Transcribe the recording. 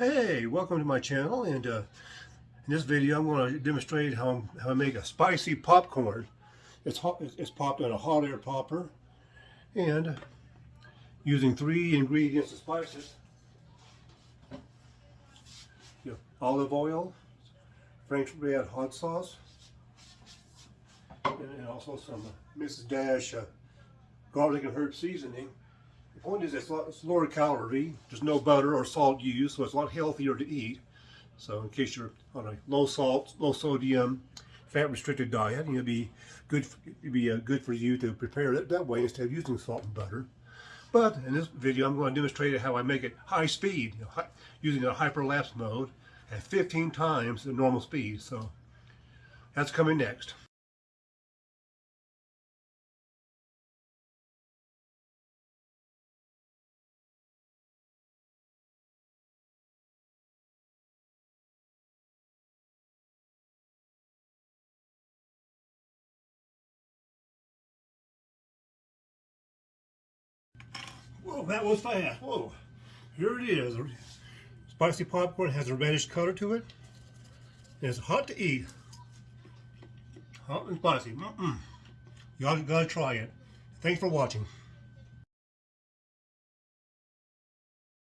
Hey, welcome to my channel and uh, in this video I'm going to demonstrate how, how I make a spicy popcorn. It's, hot, it's popped in a hot air popper and using three ingredients of spices. You know, olive oil, Frank's RedHot sauce, and, and also some uh, Mrs. Dash uh, garlic and herb seasoning. The point is it's, lot, it's lower calorie. There's no butter or salt used, so it's a lot healthier to eat. So in case you're on a low salt, low sodium, fat restricted diet, it'll be good. It'd be uh, good for you to prepare it that way instead of using salt and butter. But in this video, I'm going to demonstrate how I make it high speed you know, using a hyperlapse mode at 15 times the normal speed. So that's coming next. Whoa, that was fast. Whoa. Here it is. Spicy popcorn has a reddish color to it. It's hot to eat. Hot and spicy. Mm -mm. Y'all gotta try it. Thanks for watching.